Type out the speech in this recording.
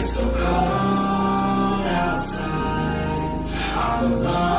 It's so cold outside. I'm alone.